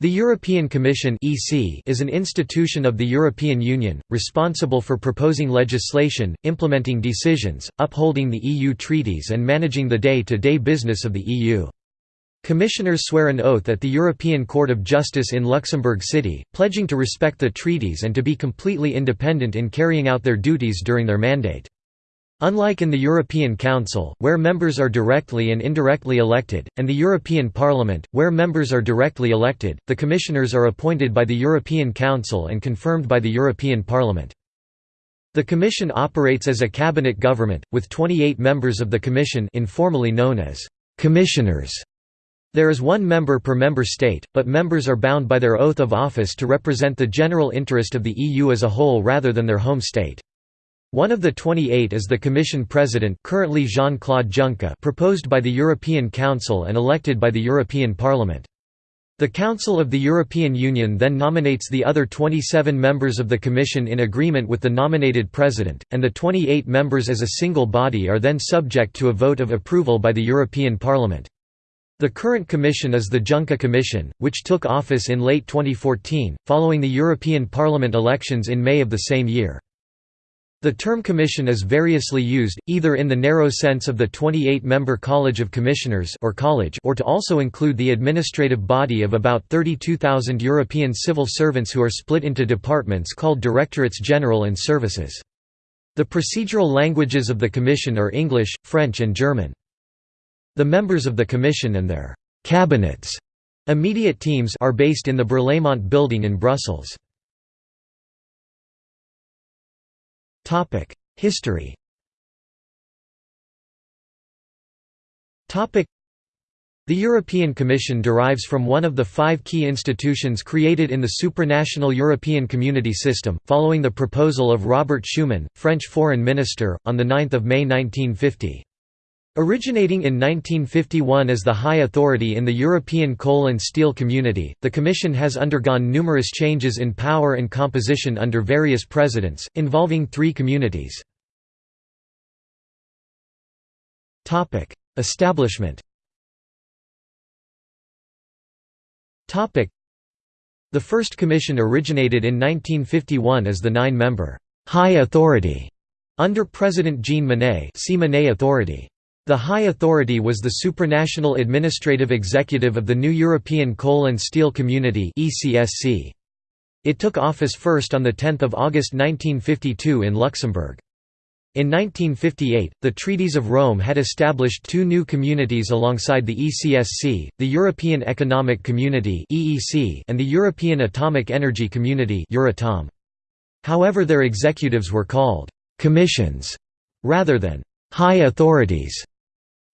The European Commission is an institution of the European Union, responsible for proposing legislation, implementing decisions, upholding the EU treaties and managing the day-to-day -day business of the EU. Commissioners swear an oath at the European Court of Justice in Luxembourg City, pledging to respect the treaties and to be completely independent in carrying out their duties during their mandate. Unlike in the European Council, where members are directly and indirectly elected, and the European Parliament, where members are directly elected, the commissioners are appointed by the European Council and confirmed by the European Parliament. The Commission operates as a cabinet government, with 28 members of the Commission informally known as «commissioners». There is one member per member state, but members are bound by their oath of office to represent the general interest of the EU as a whole rather than their home state. One of the 28 is the Commission President currently Jean-Claude Juncker proposed by the European Council and elected by the European Parliament. The Council of the European Union then nominates the other 27 members of the Commission in agreement with the nominated President, and the 28 members as a single body are then subject to a vote of approval by the European Parliament. The current Commission is the Juncker Commission, which took office in late 2014, following the European Parliament elections in May of the same year. The term commission is variously used, either in the narrow sense of the 28-member College of Commissioners or, college or to also include the administrative body of about 32,000 European civil servants who are split into departments called Directorates General and Services. The procedural languages of the Commission are English, French and German. The members of the Commission and their «cabinets» immediate teams are based in the Berlaymont building in Brussels. History Topic: The European Commission derives from one of the five key institutions created in the supranational European Community system, following the proposal of Robert Schuman, French Foreign Minister, on 9 May 1950. Originating in 1951 as the High Authority in the European Coal and Steel Community, the Commission has undergone numerous changes in power and composition under various presidents, involving three communities. Establishment The first commission originated in 1951 as the nine-member «High Authority» under President Jean Monnet see Monnet Authority. The High Authority was the supranational administrative executive of the new European Coal and Steel Community It took office first on 10 August 1952 in Luxembourg. In 1958, the Treaties of Rome had established two new communities alongside the ECSC, the European Economic Community and the European Atomic Energy Community However their executives were called «commissions» rather than «high authorities».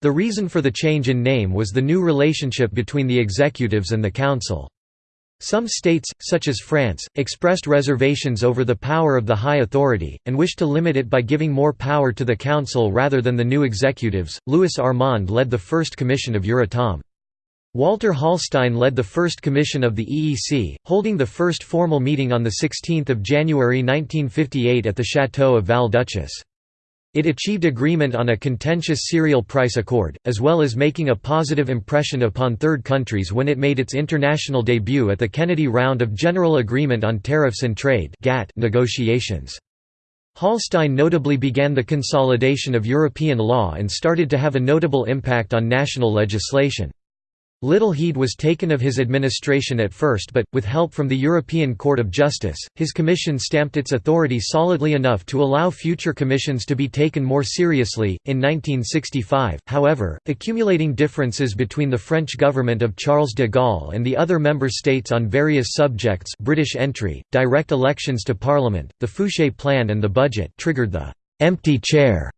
The reason for the change in name was the new relationship between the executives and the council. Some states, such as France, expressed reservations over the power of the high authority, and wished to limit it by giving more power to the council rather than the new executives. Louis Armand led the first commission of Euratom. Walter Hallstein led the first commission of the EEC, holding the first formal meeting on 16 January 1958 at the Château of Val-Duchesse. It achieved agreement on a contentious cereal price accord, as well as making a positive impression upon third countries when it made its international debut at the Kennedy Round of General Agreement on Tariffs and Trade negotiations. Hallstein notably began the consolidation of European law and started to have a notable impact on national legislation. Little heed was taken of his administration at first but, with help from the European Court of Justice, his commission stamped its authority solidly enough to allow future commissions to be taken more seriously. In 1965, however, accumulating differences between the French government of Charles de Gaulle and the other member states on various subjects British entry, direct elections to parliament, the Fouchet Plan and the budget triggered the «empty chair»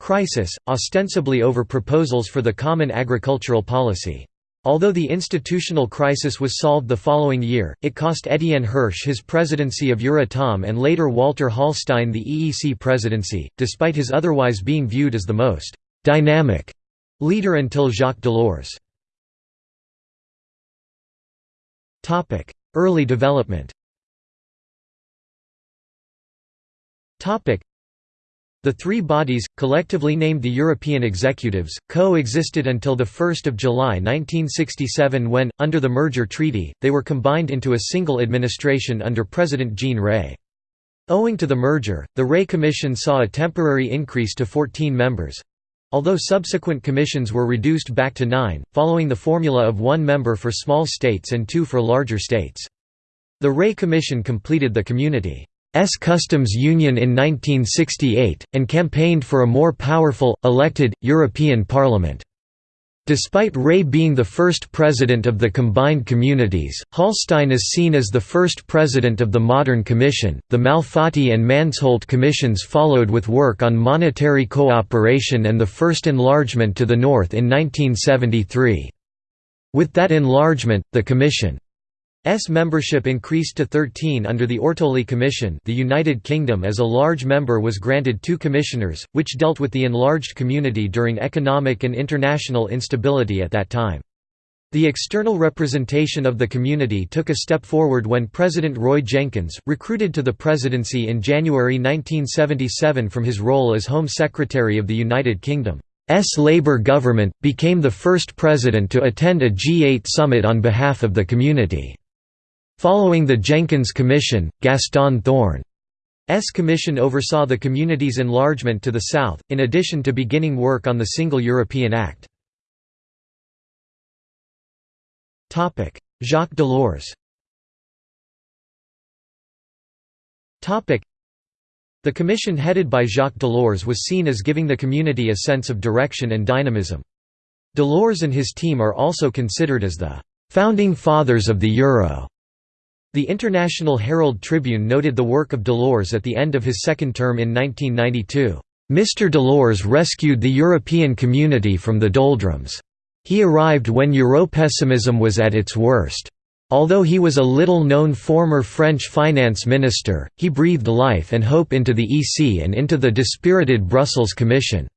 crisis, ostensibly over proposals for the common agricultural policy. Although the institutional crisis was solved the following year, it cost Étienne Hirsch his presidency of Euratom and later Walter Hallstein the EEC presidency, despite his otherwise being viewed as the most «dynamic» leader until Jacques Delors. Early development The three bodies, collectively named the European Executives, co-existed until 1 July 1967 when, under the merger treaty, they were combined into a single administration under President Jean Rey. Owing to the merger, the Rey Commission saw a temporary increase to 14 members, although subsequent commissions were reduced back to nine, following the formula of one member for small states and two for larger states. The Rey Commission completed the community S customs union in 1968, and campaigned for a more powerful, elected, European Parliament. Despite Rey being the first president of the combined communities, Hallstein is seen as the first president of the modern Commission. The Malfatti and Mansholt commissions followed with work on monetary cooperation and the first enlargement to the north in 1973. With that enlargement, the Commission S membership increased to 13 under the Ortoli Commission the United Kingdom as a large member was granted two commissioners, which dealt with the enlarged community during economic and international instability at that time. The external representation of the community took a step forward when President Roy Jenkins, recruited to the presidency in January 1977 from his role as Home Secretary of the United Kingdom. S Labour government, became the first president to attend a G8 summit on behalf of the community. Following the Jenkins Commission, Gaston Thorn's commission oversaw the community's enlargement to the south, in addition to beginning work on the Single European Act. Jacques Delors The commission headed by Jacques Delors was seen as giving the community a sense of direction and dynamism. Delors and his team are also considered as the «founding fathers of the euro». The International Herald Tribune noted the work of Delors at the end of his second term in 1992. Mr. Delors rescued the European community from the doldrums. He arrived when Europessimism was at its worst. Although he was a little-known former French finance minister, he breathed life and hope into the EC and into the dispirited Brussels Commission.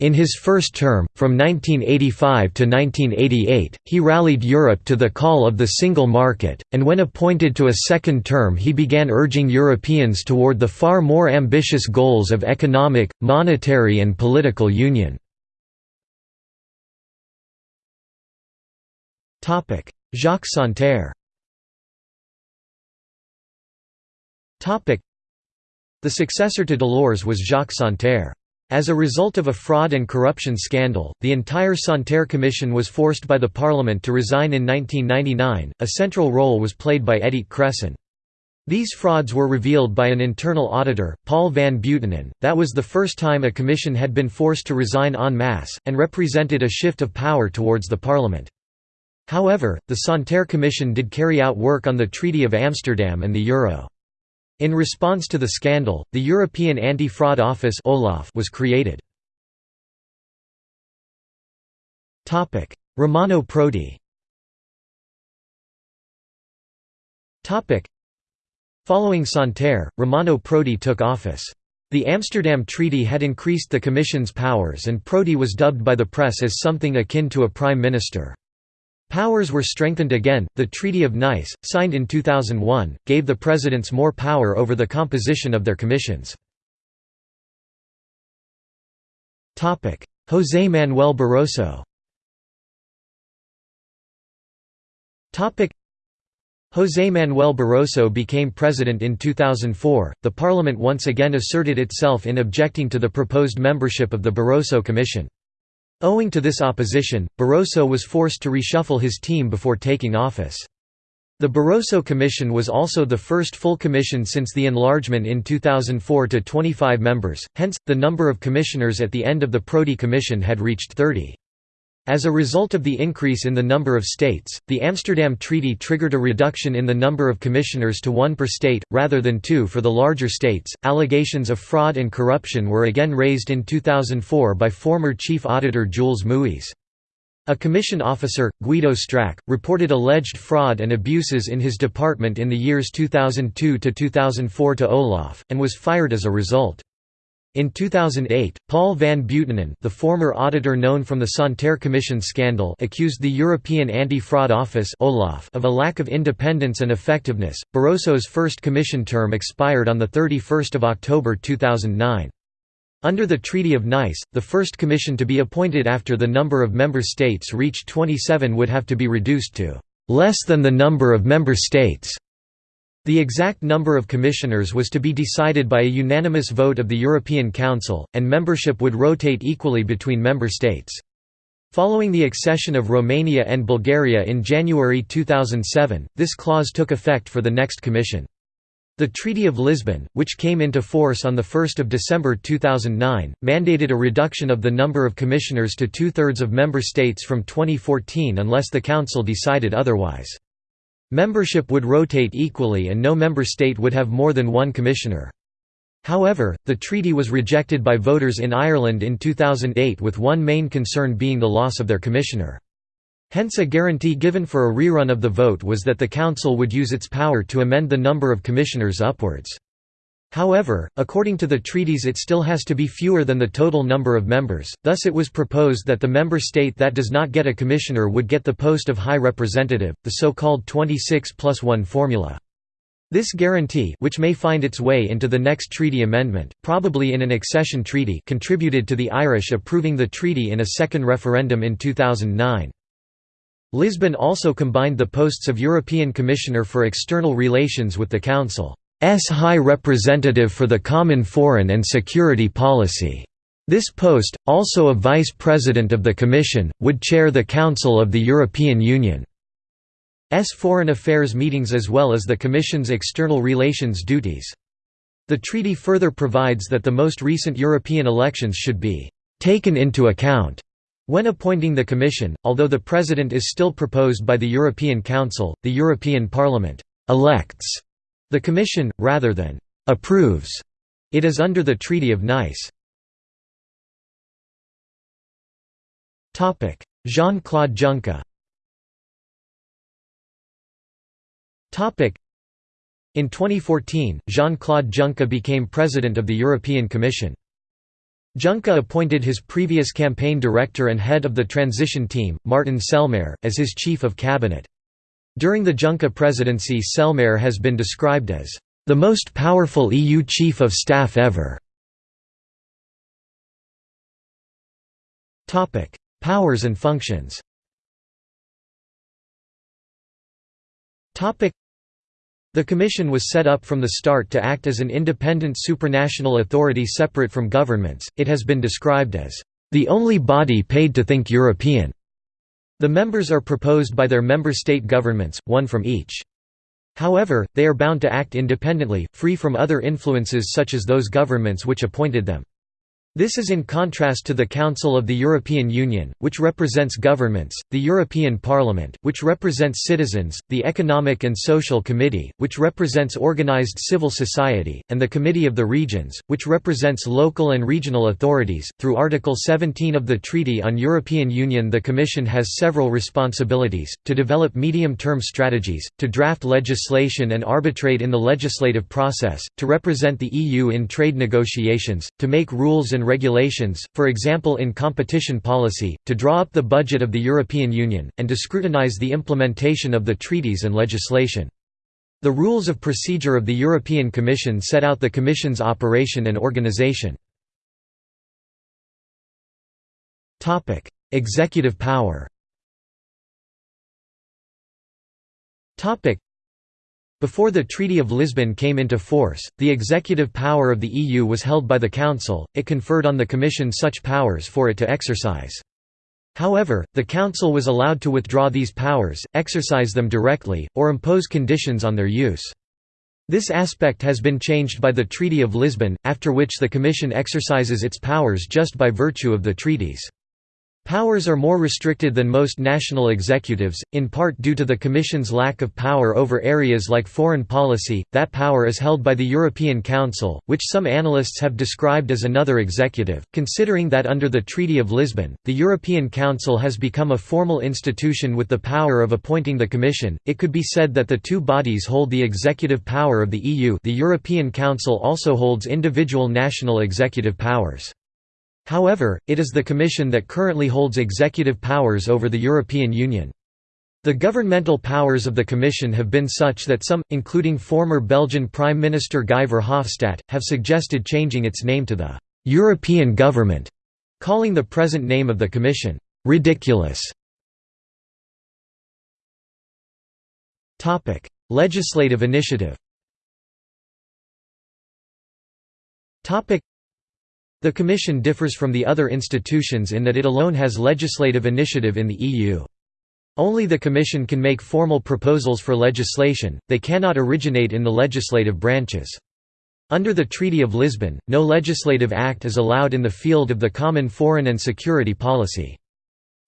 In his first term, from 1985 to 1988, he rallied Europe to the call of the single market, and when appointed to a second term he began urging Europeans toward the far more ambitious goals of economic, monetary and political union. Jacques Santer The successor to Delors was Jacques Santer. As a result of a fraud and corruption scandal, the entire Santer Commission was forced by the Parliament to resign in 1999. A central role was played by Edith Cresson. These frauds were revealed by an internal auditor, Paul van Buitenen. That was the first time a commission had been forced to resign en masse, and represented a shift of power towards the Parliament. However, the Santer Commission did carry out work on the Treaty of Amsterdam and the euro. In response to the scandal, the European Anti-Fraud Office was created. Romano Prodi Following Santer, Romano Prodi took office. The Amsterdam Treaty had increased the Commission's powers and Prodi was dubbed by the press as something akin to a prime minister. Powers were strengthened again. The Treaty of Nice, signed in 2001, gave the presidents more power over the composition of their commissions. Topic: José Manuel Barroso. Topic: José Manuel Barroso became president in 2004. The parliament once again asserted itself in objecting to the proposed membership of the Barroso Commission. Owing to this opposition, Barroso was forced to reshuffle his team before taking office. The Barroso Commission was also the first full commission since the enlargement in 2004 to 25 members, hence, the number of commissioners at the end of the Prodi Commission had reached 30. As a result of the increase in the number of states, the Amsterdam Treaty triggered a reduction in the number of commissioners to one per state, rather than two for the larger states. Allegations of fraud and corruption were again raised in 2004 by former Chief Auditor Jules Muis. A commission officer, Guido Strack, reported alleged fraud and abuses in his department in the years 2002 to 2004 to Olaf, and was fired as a result. In 2008, Paul van Buitenen the former auditor known from the Santer Commission scandal accused the European Anti-Fraud Office of a lack of independence and effectiveness. Barroso's first commission term expired on 31 October 2009. Under the Treaty of Nice, the first commission to be appointed after the number of member states reached 27 would have to be reduced to less than the number of member states. The exact number of commissioners was to be decided by a unanimous vote of the European Council, and membership would rotate equally between member states. Following the accession of Romania and Bulgaria in January 2007, this clause took effect for the next commission. The Treaty of Lisbon, which came into force on 1 December 2009, mandated a reduction of the number of commissioners to two-thirds of member states from 2014 unless the Council decided otherwise. Membership would rotate equally and no member state would have more than one commissioner. However, the treaty was rejected by voters in Ireland in 2008 with one main concern being the loss of their commissioner. Hence a guarantee given for a rerun of the vote was that the Council would use its power to amend the number of commissioners upwards. However, according to the treaties it still has to be fewer than the total number of members, thus it was proposed that the member state that does not get a commissioner would get the post of High Representative, the so-called 26 plus 1 formula. This guarantee which may find its way into the next treaty amendment, probably in an accession treaty contributed to the Irish approving the treaty in a second referendum in 2009. Lisbon also combined the posts of European Commissioner for External Relations with the Council's S high Representative for the Common Foreign and Security Policy. This post, also a Vice President of the Commission, would chair the Council of the European Union's foreign affairs meetings as well as the Commission's external relations duties. The treaty further provides that the most recent European elections should be «taken into account» When appointing the Commission, although the President is still proposed by the European Council, the European Parliament «elects» the Commission, rather than «approves» it is under the Treaty of Nice. Jean-Claude Juncker In 2014, Jean-Claude Juncker became President of the European Commission. Juncker appointed his previous campaign director and head of the transition team, Martin Selmayr, as his chief of cabinet. During the Juncker presidency Selmayr has been described as, "...the most powerful EU chief of staff ever." Topic: Powers and functions Topic: the Commission was set up from the start to act as an independent supranational authority separate from governments, it has been described as, "...the only body paid to think European." The members are proposed by their member state governments, one from each. However, they are bound to act independently, free from other influences such as those governments which appointed them. This is in contrast to the Council of the European Union, which represents governments, the European Parliament, which represents citizens, the Economic and Social Committee, which represents organized civil society, and the Committee of the Regions, which represents local and regional authorities. Through Article 17 of the Treaty on European Union, the Commission has several responsibilities to develop medium term strategies, to draft legislation and arbitrate in the legislative process, to represent the EU in trade negotiations, to make rules and and regulations, for example in competition policy, to draw up the budget of the European Union, and to scrutinize the implementation of the treaties and legislation. The Rules of Procedure of the European Commission set out the Commission's operation and organization. Executive power before the Treaty of Lisbon came into force, the executive power of the EU was held by the Council, it conferred on the Commission such powers for it to exercise. However, the Council was allowed to withdraw these powers, exercise them directly, or impose conditions on their use. This aspect has been changed by the Treaty of Lisbon, after which the Commission exercises its powers just by virtue of the treaties. Powers are more restricted than most national executives, in part due to the Commission's lack of power over areas like foreign policy, that power is held by the European Council, which some analysts have described as another executive. Considering that under the Treaty of Lisbon, the European Council has become a formal institution with the power of appointing the Commission, it could be said that the two bodies hold the executive power of the EU the European Council also holds individual national executive powers. However, it is the Commission that currently holds executive powers over the European Union. The governmental powers of the Commission have been such that some, including former Belgian Prime Minister Guy Verhofstadt, have suggested changing its name to the "'European Government' calling the present name of the commission, "'ridiculous' Legislative initiative The Commission differs from the other institutions in that it alone has legislative initiative in the EU. Only the Commission can make formal proposals for legislation, they cannot originate in the legislative branches. Under the Treaty of Lisbon, no legislative act is allowed in the field of the common foreign and security policy.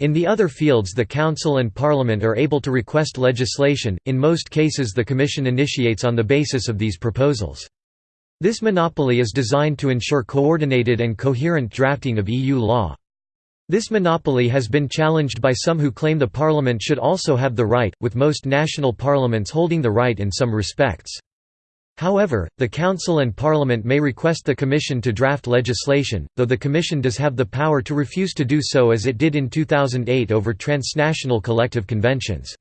In the other fields the Council and Parliament are able to request legislation, in most cases the Commission initiates on the basis of these proposals. This monopoly is designed to ensure coordinated and coherent drafting of EU law. This monopoly has been challenged by some who claim the Parliament should also have the right, with most national parliaments holding the right in some respects. However, the Council and Parliament may request the Commission to draft legislation, though the Commission does have the power to refuse to do so as it did in 2008 over transnational collective conventions.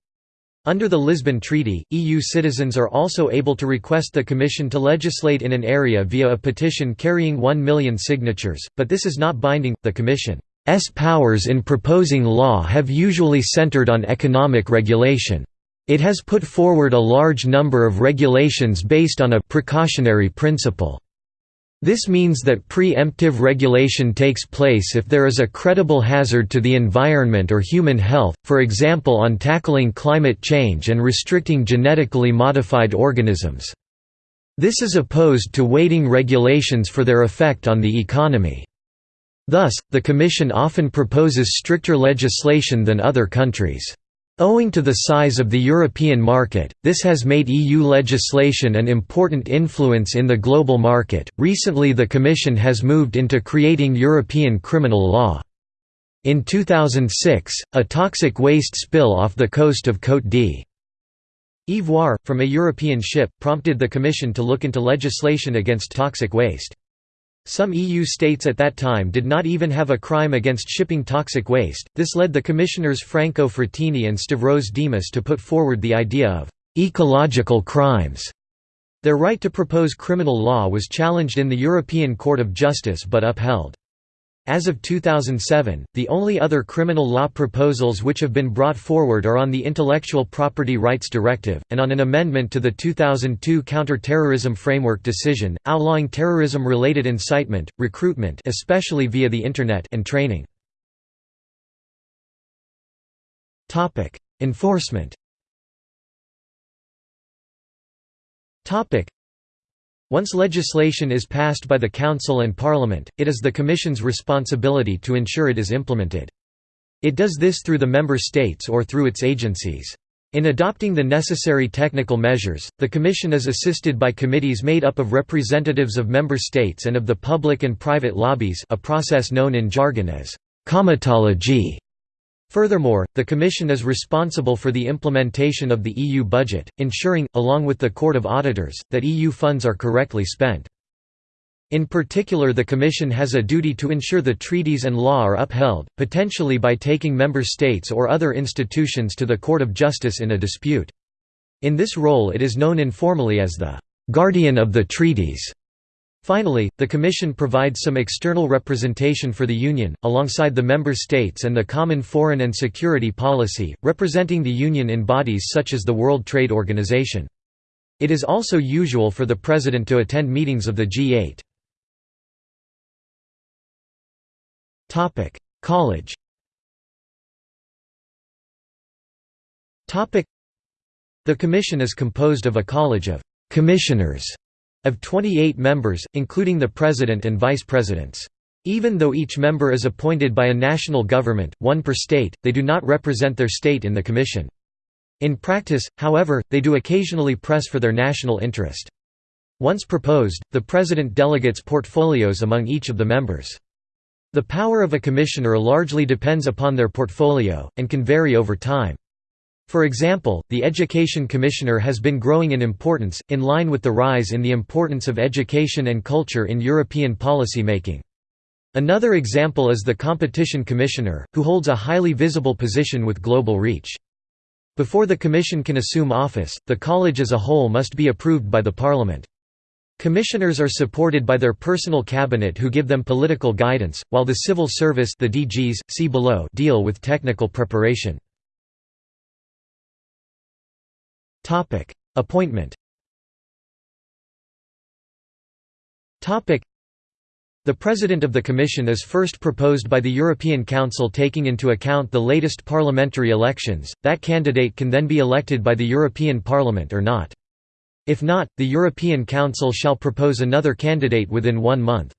Under the Lisbon Treaty, EU citizens are also able to request the Commission to legislate in an area via a petition carrying 1 million signatures, but this is not binding. The Commission's powers in proposing law have usually centered on economic regulation. It has put forward a large number of regulations based on a precautionary principle. This means that pre-emptive regulation takes place if there is a credible hazard to the environment or human health, for example on tackling climate change and restricting genetically modified organisms. This is opposed to waiting regulations for their effect on the economy. Thus, the Commission often proposes stricter legislation than other countries. Owing to the size of the European market, this has made EU legislation an important influence in the global market. Recently, the Commission has moved into creating European criminal law. In 2006, a toxic waste spill off the coast of Côte d'Ivoire, from a European ship, prompted the Commission to look into legislation against toxic waste. Some EU states at that time did not even have a crime against shipping toxic waste. This led the commissioners Franco Frattini and Stavros Dimas to put forward the idea of ecological crimes. Their right to propose criminal law was challenged in the European Court of Justice but upheld. As of 2007, the only other criminal law proposals which have been brought forward are on the Intellectual Property Rights Directive, and on an amendment to the 2002 Counter-Terrorism Framework Decision, outlawing terrorism-related incitement, recruitment especially via the Internet and training. Enforcement once legislation is passed by the Council and Parliament, it is the Commission's responsibility to ensure it is implemented. It does this through the Member States or through its agencies. In adopting the necessary technical measures, the Commission is assisted by committees made up of representatives of Member States and of the public and private lobbies a process known in jargon as comitology. Furthermore, the Commission is responsible for the implementation of the EU budget, ensuring, along with the Court of Auditors, that EU funds are correctly spent. In particular the Commission has a duty to ensure the treaties and law are upheld, potentially by taking member states or other institutions to the Court of Justice in a dispute. In this role it is known informally as the «guardian of the treaties». Finally, the Commission provides some external representation for the Union, alongside the Member States and the Common Foreign and Security Policy, representing the Union in bodies such as the World Trade Organization. It is also usual for the President to attend meetings of the G8. College The Commission is composed of a college of «commissioners» of 28 members, including the President and Vice Presidents. Even though each member is appointed by a national government, one per state, they do not represent their state in the Commission. In practice, however, they do occasionally press for their national interest. Once proposed, the President delegates portfolios among each of the members. The power of a commissioner largely depends upon their portfolio, and can vary over time. For example, the Education Commissioner has been growing in importance, in line with the rise in the importance of education and culture in European policy making. Another example is the Competition Commissioner, who holds a highly visible position with global reach. Before the Commission can assume office, the College as a whole must be approved by the Parliament. Commissioners are supported by their personal cabinet who give them political guidance, while the civil service the DGs, see below deal with technical preparation. Appointment the President of the Commission is first proposed by the European Council taking into account the latest parliamentary elections, that candidate can then be elected by the European Parliament or not. If not, the European Council shall propose another candidate within one month.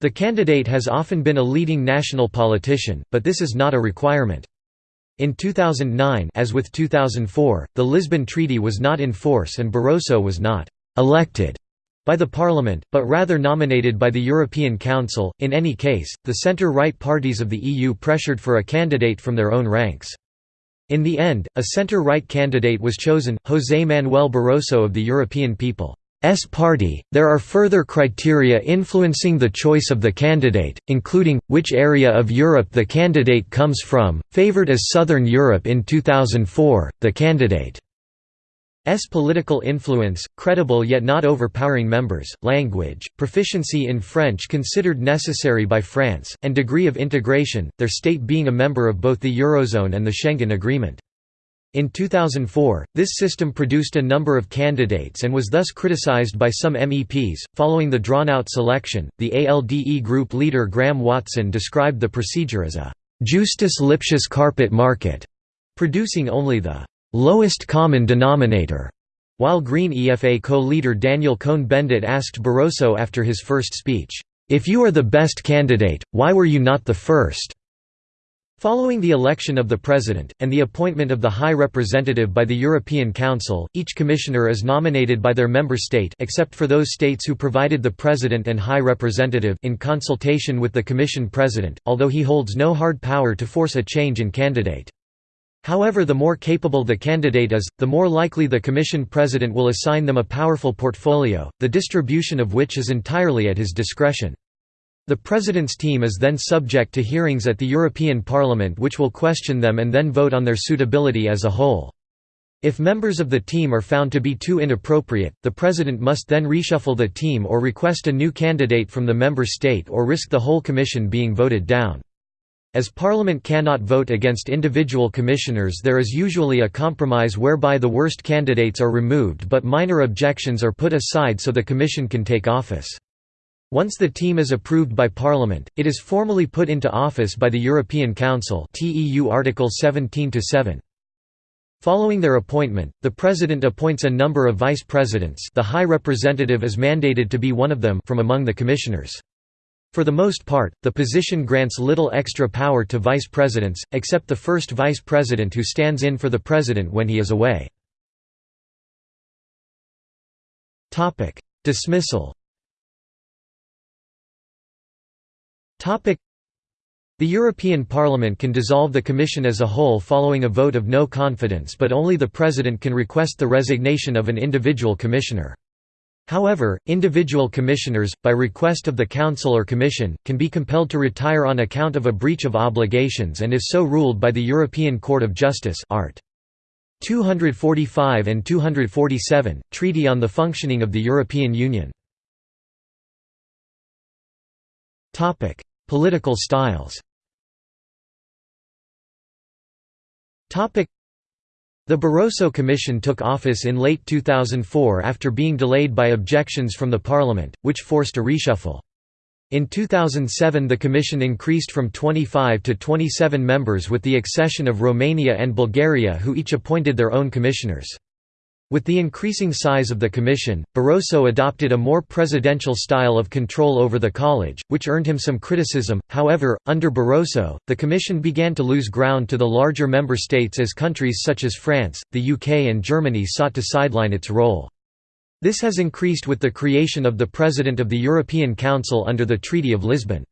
The candidate has often been a leading national politician, but this is not a requirement. In 2009 as with 2004, the Lisbon Treaty was not in force and Barroso was not «elected» by the Parliament, but rather nominated by the European Council. In any case, the centre right parties of the EU pressured for a candidate from their own ranks. In the end, a centre-right candidate was chosen, José Manuel Barroso of the European People's Party. There are further criteria influencing the choice of the candidate, including, which area of Europe the candidate comes from, favoured as Southern Europe in 2004, the candidate S political influence, credible yet not overpowering members, language, proficiency in French considered necessary by France, and degree of integration, their state being a member of both the Eurozone and the Schengen Agreement. In 2004, this system produced a number of candidates and was thus criticized by some MEPs. Following the drawn out selection, the ALDE group leader Graham Watson described the procedure as a Justus Lipsius carpet market, producing only the lowest common denominator, while Green EFA co-leader Daniel Cohn-Bendit asked Barroso after his first speech, "'If you are the best candidate, why were you not the first?' Following the election of the President, and the appointment of the High Representative by the European Council, each commissioner is nominated by their member state except for those states who provided the President and High Representative in consultation with the Commission President, although he holds no hard power to force a change in candidate. However the more capable the candidate is, the more likely the Commission President will assign them a powerful portfolio, the distribution of which is entirely at his discretion. The President's team is then subject to hearings at the European Parliament which will question them and then vote on their suitability as a whole. If members of the team are found to be too inappropriate, the President must then reshuffle the team or request a new candidate from the member state or risk the whole Commission being voted down. As Parliament cannot vote against individual commissioners there is usually a compromise whereby the worst candidates are removed but minor objections are put aside so the Commission can take office. Once the team is approved by Parliament, it is formally put into office by the European Council TEU Article 17 7. Following their appointment, the President appoints a number of Vice Presidents the High Representative is mandated to be one of them from among the Commissioners. For the most part, the position grants little extra power to vice presidents, except the first vice president who stands in for the president when he is away. Dismissal the European Parliament can dissolve the Commission as a whole following a vote of no confidence but only the President can request the resignation of an individual commissioner. However, individual commissioners, by request of the Council or Commission, can be compelled to retire on account of a breach of obligations and is so ruled by the European Court of Justice art. 245 and 247, Treaty on the Functioning of the European Union. Political styles Topic: the Barroso Commission took office in late 2004 after being delayed by objections from the Parliament, which forced a reshuffle. In 2007 the Commission increased from 25 to 27 members with the accession of Romania and Bulgaria who each appointed their own commissioners. With the increasing size of the Commission, Barroso adopted a more presidential style of control over the college, which earned him some criticism. However, under Barroso, the Commission began to lose ground to the larger member states as countries such as France, the UK, and Germany sought to sideline its role. This has increased with the creation of the President of the European Council under the Treaty of Lisbon.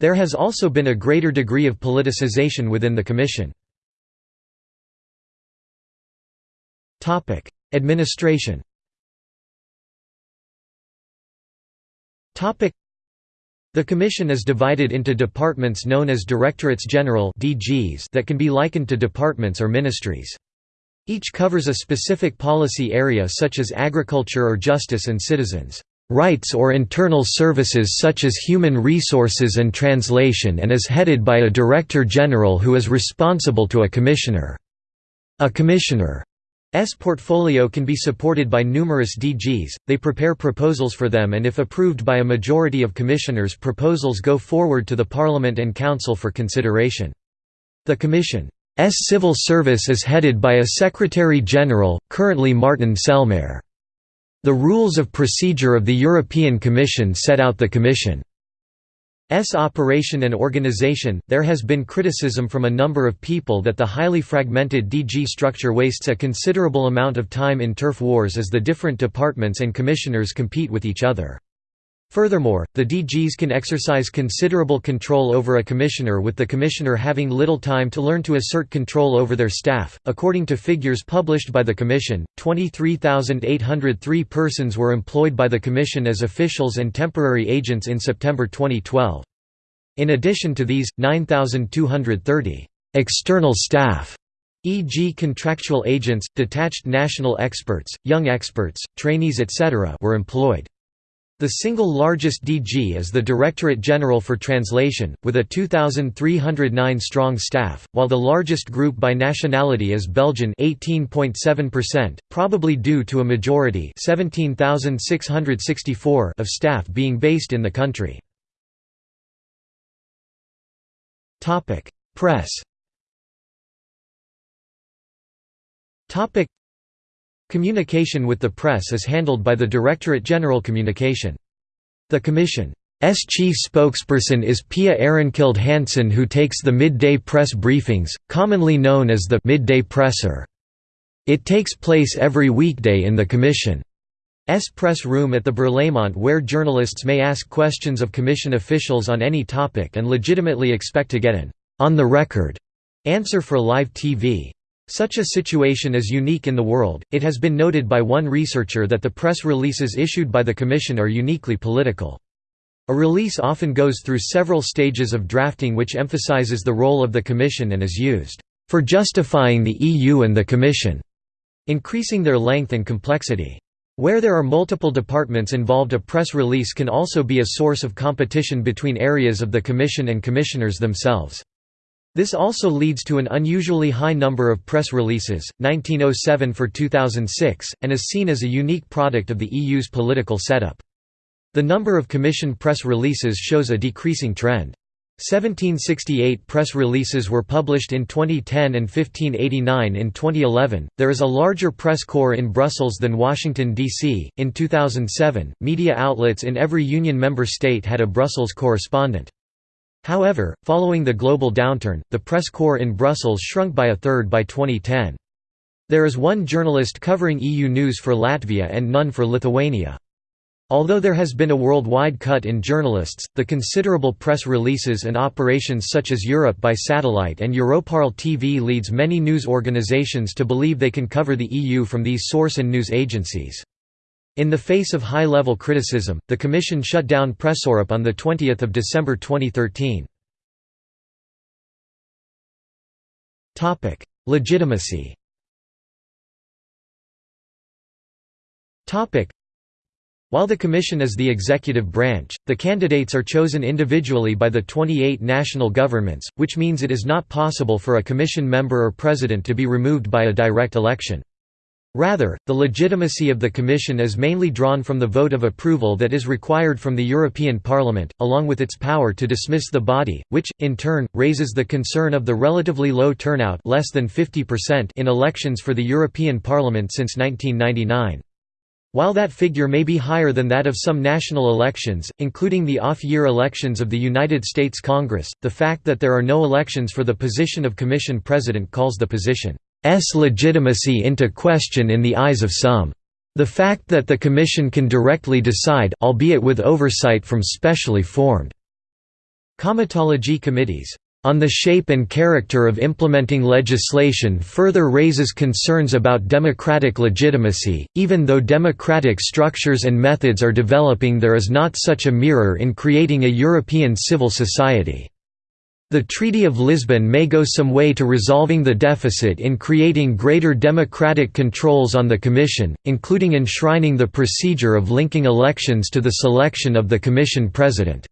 There has also been a greater degree of politicization within the Commission. Administration the Commission is divided into departments known as Directorates General that can be likened to departments or ministries. Each covers a specific policy area such as agriculture or justice and citizens' rights or internal services such as human resources and translation and is headed by a Director General who is responsible to a Commissioner. A Commissioner S portfolio can be supported by numerous DGs, they prepare proposals for them and if approved by a majority of commissioners proposals go forward to the Parliament and Council for consideration. The Commission's civil service is headed by a Secretary-General, currently Martin Selmayr. The rules of procedure of the European Commission set out the Commission S operation and organization. There has been criticism from a number of people that the highly fragmented DG structure wastes a considerable amount of time in turf wars as the different departments and commissioners compete with each other. Furthermore, the DGs can exercise considerable control over a commissioner with the commissioner having little time to learn to assert control over their staff. According to figures published by the Commission, 23,803 persons were employed by the Commission as officials and temporary agents in September 2012. In addition to these, 9,230 external staff e.g. contractual agents, detached national experts, young experts, trainees etc. were employed. The single largest DG is the Directorate General for Translation, with a 2,309-strong staff, while the largest group by nationality is Belgian 18.7%, probably due to a majority 17,664 of staff being based in the country. Press Communication with the press is handled by the Directorate General Communication. The Commission's chief spokesperson is Pia Ahrenkilde Hansen who takes the midday press briefings, commonly known as the «midday presser». It takes place every weekday in the Commission's press room at the Berlaymont where journalists may ask questions of Commission officials on any topic and legitimately expect to get an «on-the-record» answer for live TV. Such a situation is unique in the world. It has been noted by one researcher that the press releases issued by the Commission are uniquely political. A release often goes through several stages of drafting which emphasizes the role of the Commission and is used for justifying the EU and the Commission, increasing their length and complexity. Where there are multiple departments involved a press release can also be a source of competition between areas of the Commission and Commissioners themselves. This also leads to an unusually high number of press releases, 1907 for 2006, and is seen as a unique product of the EU's political setup. The number of Commission press releases shows a decreasing trend. 1768 press releases were published in 2010 and 1589 in 2011. There is a larger press corps in Brussels than Washington, D.C. In 2007, media outlets in every union member state had a Brussels correspondent. However, following the global downturn, the press corps in Brussels shrunk by a third by 2010. There is one journalist covering EU news for Latvia and none for Lithuania. Although there has been a worldwide cut in journalists, the considerable press releases and operations such as Europe by satellite and Europarl TV leads many news organizations to believe they can cover the EU from these source and news agencies. In the face of high-level criticism, the Commission shut down Presseurop on 20 December 2013. Legitimacy while the Commission is the executive branch, the candidates are chosen individually by the 28 national governments, which means it is not possible for a Commission member or president to be removed by a direct election. Rather, the legitimacy of the Commission is mainly drawn from the vote of approval that is required from the European Parliament, along with its power to dismiss the body, which, in turn, raises the concern of the relatively low turnout less than 50% in elections for the European Parliament since 1999. While that figure may be higher than that of some national elections, including the off-year elections of the United States Congress, the fact that there are no elections for the position of Commission President calls the position legitimacy into question in the eyes of some. The fact that the Commission can directly decide albeit with oversight from specially formed comitology committees on the shape and character of implementing legislation further raises concerns about democratic legitimacy, even though democratic structures and methods are developing there is not such a mirror in creating a European civil society. The Treaty of Lisbon may go some way to resolving the deficit in creating greater democratic controls on the Commission, including enshrining the procedure of linking elections to the selection of the Commission President.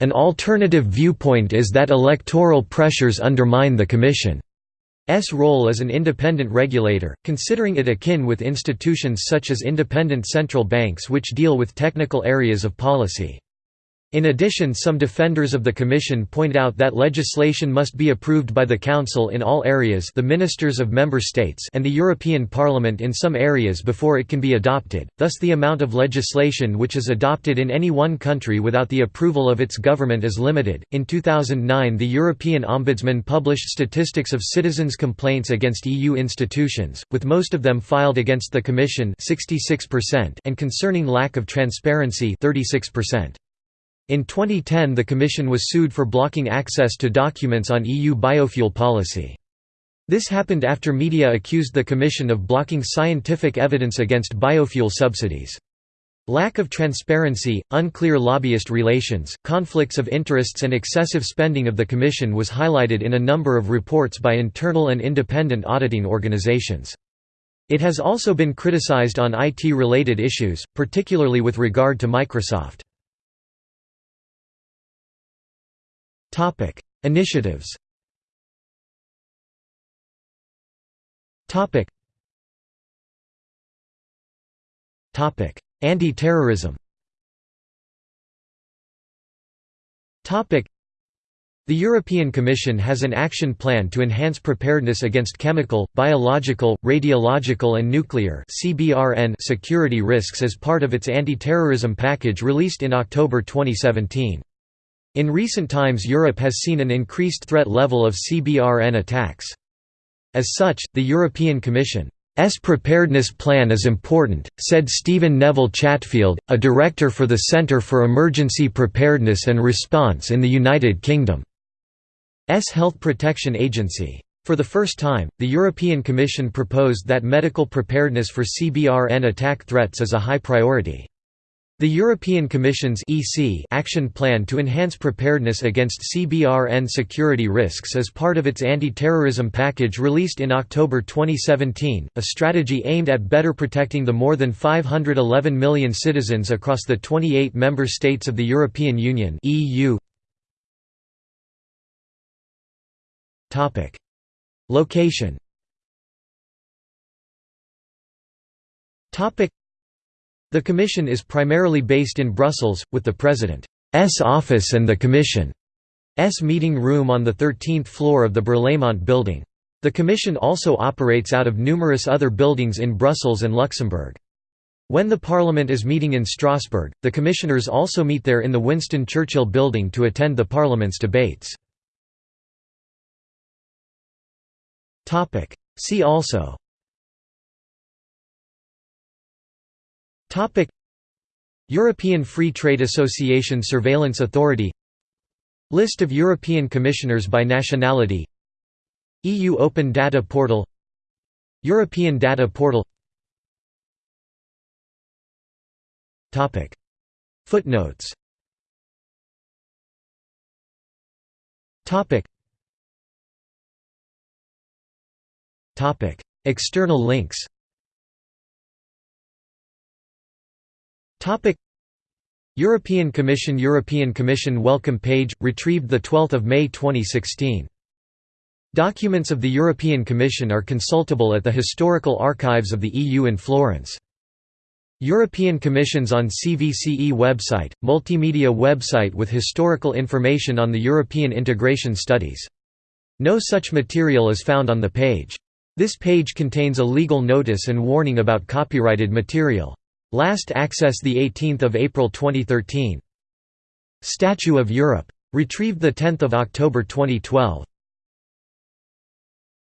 An alternative viewpoint is that electoral pressures undermine the Commission's role as an independent regulator, considering it akin with institutions such as independent central banks which deal with technical areas of policy. In addition some defenders of the Commission point out that legislation must be approved by the Council in all areas the ministers of member states and the European Parliament in some areas before it can be adopted, thus the amount of legislation which is adopted in any one country without the approval of its government is limited. In 2009 the European Ombudsman published statistics of citizens' complaints against EU institutions, with most of them filed against the Commission 66% and concerning lack of transparency 36%. In 2010 the Commission was sued for blocking access to documents on EU biofuel policy. This happened after media accused the Commission of blocking scientific evidence against biofuel subsidies. Lack of transparency, unclear lobbyist relations, conflicts of interests and excessive spending of the Commission was highlighted in a number of reports by internal and independent auditing organizations. It has also been criticized on IT-related issues, particularly with regard to Microsoft. Topic: Initiatives. Topic. Topic: Anti-terrorism. Topic: The European Commission has an action plan to enhance preparedness against chemical, biological, radiological and nuclear security risks as part of its anti-terrorism package released in October 2017. In recent times Europe has seen an increased threat level of CBRN attacks. As such, the European Commission's preparedness plan is important, said Stephen Neville Chatfield, a director for the Centre for Emergency Preparedness and Response in the United Kingdom's Health Protection Agency. For the first time, the European Commission proposed that medical preparedness for CBRN attack threats is a high priority. The European Commission's EC action plan to enhance preparedness against CBRN security risks is part of its anti-terrorism package released in October 2017, a strategy aimed at better protecting the more than 511 million citizens across the 28 member states of the European Union (EU). Topic: Location. Topic: the Commission is primarily based in Brussels, with the President's office and the Commission's meeting room on the 13th floor of the Berlaymont building. The Commission also operates out of numerous other buildings in Brussels and Luxembourg. When the Parliament is meeting in Strasbourg, the Commissioners also meet there in the Winston Churchill building to attend the Parliament's debates. See also Topic. European Free Trade Association Surveillance Authority. List of European Commissioners by nationality. EU Open Data Portal. European Data Portal. Topic. Footnotes. Topic. Topic. External links Topic European Commission European Commission welcome page retrieved the 12th of May 2016 Documents of the European Commission are consultable at the Historical Archives of the EU in Florence European Commissions on CVCE website, multimedia website with historical information on the European integration studies. No such material is found on the page. This page contains a legal notice and warning about copyrighted material. Last access 18 April 2013. Statue of Europe. Retrieved 10 October 2012.